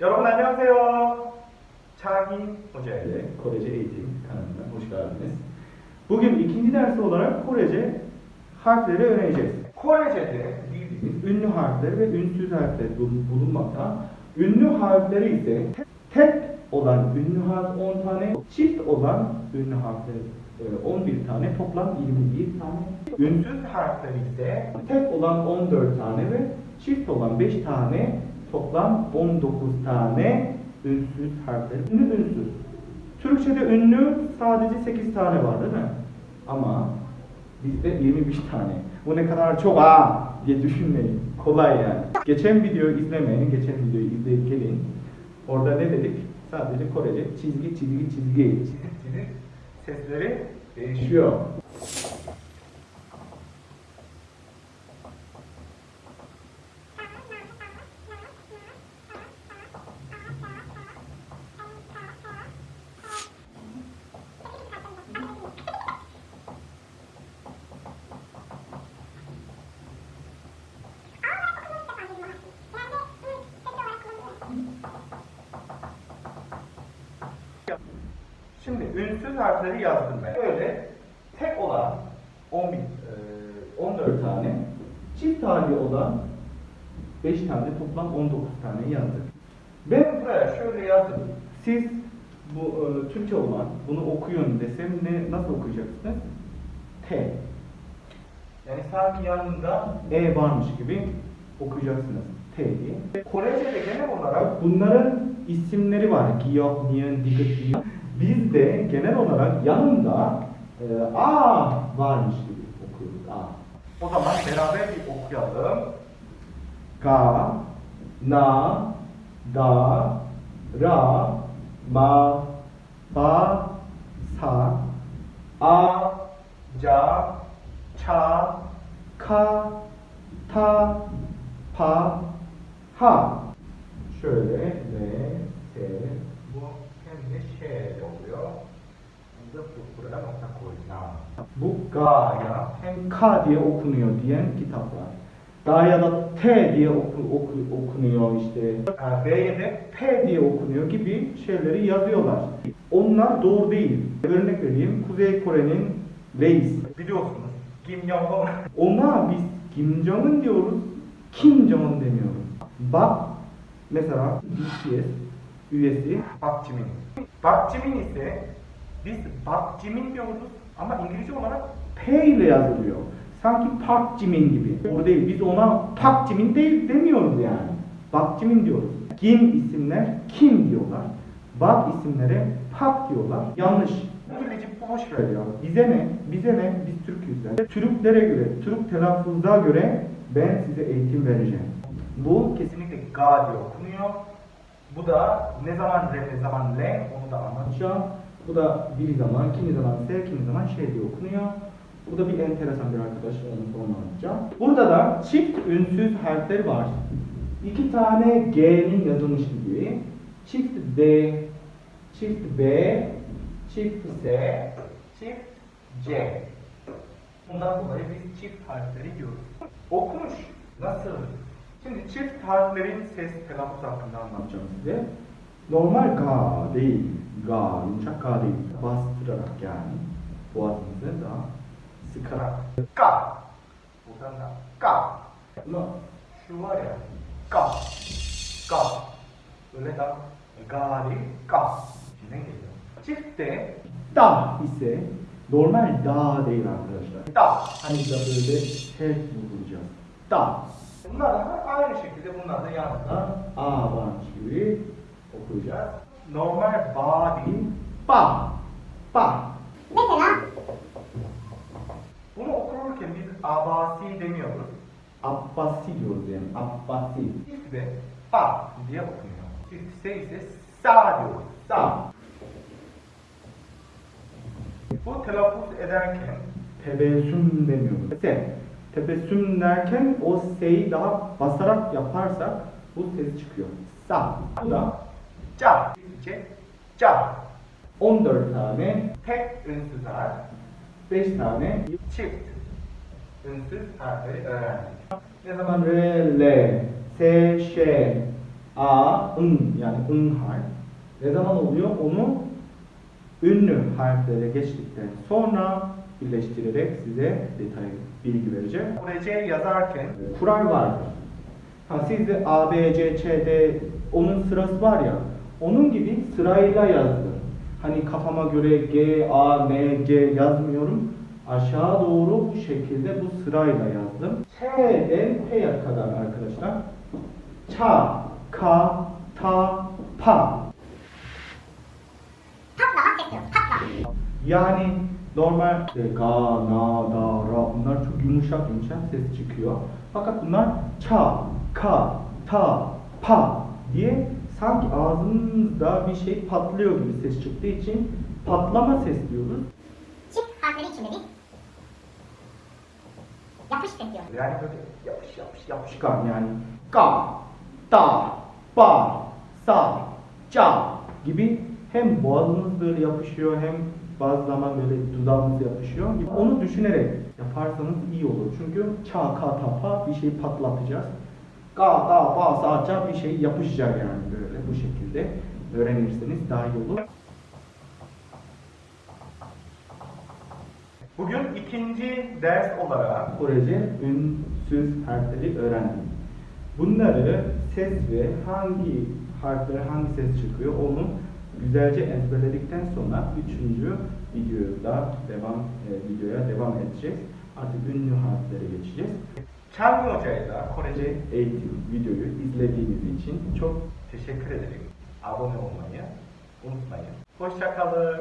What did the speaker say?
여러분 안녕하세요. 차기 호재. 네, hoş geldiniz. Bugün ikinci ders olarak Korece harfleri öğreneceğiz. 코레제대 리드. Ünlü harfler ve ünsüz harfler bulun- bulunmakta. Ünlü harfleri ise te- tek olan ünlü harf 10 tane, çift olan ünlü harfler e, 11 tane, toplam 21 tane. Ünsüz harfleri ise tek olan 14 tane ve çift olan 5 tane, toplam 19 tane ünsüz harfler. Ünlü ünsüz. Türkçe'de ünlü sadece 8 tane var değil mi? Ama bizde 21 tane. Bu ne kadar çok aa diye düşünmeyin. Kolay yani. Geçen videoyu izlemeyin, geçen videoyu izleyip gelin. Orada ne dedik? Sadece Korece çizgi çizgi çizgi çizik çizik sesleri değişiyor. Şimdi ünsüz harfleri yazdım ben. Böyle tek olan 11, Ee, 14 tane, çift hali olan 5 tane, toplam 19 tane yazdık. ben buraya şöyle yazdım. Siz bu e, Türkçe olan bunu okuyun desem ne nasıl okuyacaksınız? T. Yani sanki yanında E varmış gibi okuyacaksınız. T diye. Korece'de genel olarak Bunların isimleri var. Giyok, Niyen, Digit, Giyok. Bizde genel olarak yanında e, A varmış gibi okuyoruz. A. o zaman beraber bir okuyalım. Ga, na, da, ra, ma, ba, sa, A, ca, ça, ka, ta, pa, ha. Şöyle ve te. Bu hem de şey oluyor. Bu ga'ya hem ka diye okunuyor diyen kitap var. Ga'ya da t diye oku, oku- okunuyor işte. Ee, B'ye de P diye okunuyor gibi şeyleri yazıyorlar. Onlar doğru değil. Örnek vereyim. Kuzey Kore'nin reis. biliyorsunuz Kim Jong-un Ona biz Kim Jong-un diyoruz. Kim Jong-un demiyoruz. Bak mesela BTS üyesi. Park Jimin ise biz Park Jimin diyoruz ama İngilizce olarak P ile yazılıyor. Sanki Park Jimin gibi. Doğru değil. Biz ona Park Jimin değil demiyoruz yani. Park Jimin diyoruz. Kim isimler Kim diyorlar. Bak isimlere Park diyorlar. Yanlış. İngilizce boş ver Şöyle ya. Bize ne? Bize ne? Biz Türk'üz de. Türklere göre, Türk telaffuza göre ben size eğitim vereceğim. Bu kesin Kesinlikle ga diye okunuyor. Bu da ne zaman re ne zaman le onu da anlatacağım. Bu da bir zaman, kimi zaman S, kimi zaman şey diye okunuyor. Bu da bir enteresan bir arkadaş, onu sonra anlatacağım. Burada da çift ünsüz harfler var. İki tane G'nin yazılmış gibi. Çift D, çift B, çift S, Çift C. Bundan dolayı biz çift harfleri diyoruz. Okunuş nasıl? Şimdi çift harflerin ses telaffuz hakkında anlatacağım. size. Normal ga değil, ga, yumuşak ga değil. Bastırarak yani boğazınızı daha sıkarak. Ka. Buradan da ka. Ama Şu var ya ka. Ka. Öyle da ga değil ka. Ne geliyor? Çiftte da ise normal da değil arkadaşlar. da. Hani da böyle tek vuracağız. Da. Bunlar da aynı şekilde bunlar da yanında. Da a varmış gibi okuyacağız. Normal ba değil. Ba. Ba. Bunu okurken biz abasi demiyoruz. Abbasi diyoruz yani. Abbasi. Çift de ba diye okunuyor. Çiftse ise sa diyoruz. Sa. Bu telaffuz ederken Tebessüm demiyoruz. Se. Tebessüm derken o S'yi daha basarak yaparsak bu ses çıkıyor. Sa. Bu da ca. Çiftçe ca. 14 tane, Tek ünsüz harf. 5 tane. Çift ünsüz harfleri öğrendik. Ne zaman re, le, se, şe, A, ın yani ın harf. Ne zaman oluyor? Onu ünlü harflere geçtikten sonra birleştirerek size detaylı bilgi vereceğim. Korece yazarken Kural vardır. Ha sizde A, B, C, Ç, D onun sırası var ya. Onun gibi sırayla yazdım. Hani kafama göre G, A, N, G yazmıyorum. Aşağı doğru bu şekilde bu sırayla yazdım. Ç'den P'ye kadar arkadaşlar. Ça, ka, ta, pa. Patla. Yani normal e, ga, na, da, ra bunlar çok yumuşak yumuşak ses çıkıyor. Fakat bunlar ça, ka, ta, pa diye sanki ağzınızda bir şey patlıyor gibi ses çıktığı için patlama ses diyoruz. Çift harfleri içinde bir yapış ses diyoruz. yani böyle yapış yapış yapış. Çıkan yani ga, da, ba, sa, ca gibi hem boğazımız böyle yapışıyor hem bazı zaman böyle dudağımız yapışıyor. Onu düşünerek yaparsanız iyi olur. Çünkü ça, ka, ta, pa bir şey patlatacağız. Ga, da, ba, sa, ca bir şey yapışacak yani böyle bu şekilde öğrenirseniz daha iyi olur. Bugün ikinci ders olarak Korece ünsüz harfleri öğrendim. Bunları ses ve hangi harfler hangi ses çıkıyor onu güzelce ezberledikten sonra üçüncü videoda devam e, videoya devam edeceğiz. Artık ünlü harflere geçeceğiz. Çağrı Hoca'ya da Korece Eğitim videoyu izlediğiniz için çok teşekkür ederim. Abone olmayı unutmayın. Hoşçakalın.